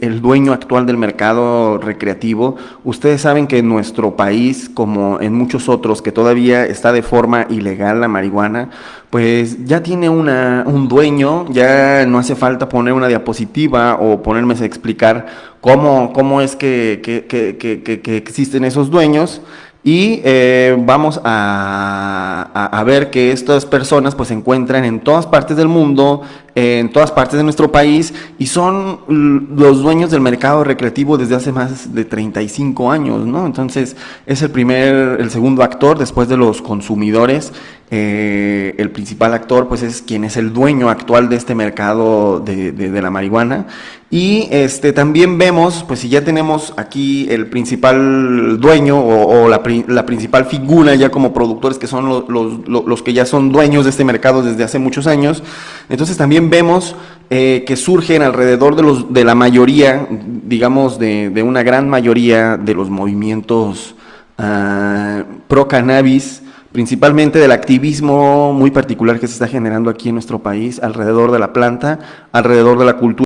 el dueño actual del mercado recreativo. Ustedes saben que en nuestro país, como en muchos otros, que todavía está de forma ilegal la marihuana, pues ya tiene una, un dueño, ya no hace falta poner una diapositiva o ponerme a explicar cómo, cómo es que, que, que, que existen esos dueños y eh, vamos a, a, a, ver que estas personas pues se encuentran en todas partes del mundo, en todas partes de nuestro país y son los dueños del mercado recreativo desde hace más de 35 años, ¿no? Entonces es el primer, el segundo actor después de los consumidores eh, el principal actor pues es quien es el dueño actual de este mercado de, la marihuana y este también vemos pues si ya tenemos aquí el principal dueño o, la, principal figura ya como productores que son los, los, los, que ya son dueños de este mercado desde hace muchos años entonces también vemos eh, que surgen alrededor de, los, de la mayoría digamos de, de una gran mayoría de los movimientos uh, pro cannabis principalmente del activismo muy particular que se está generando aquí en nuestro país alrededor de la planta, alrededor de la cultura.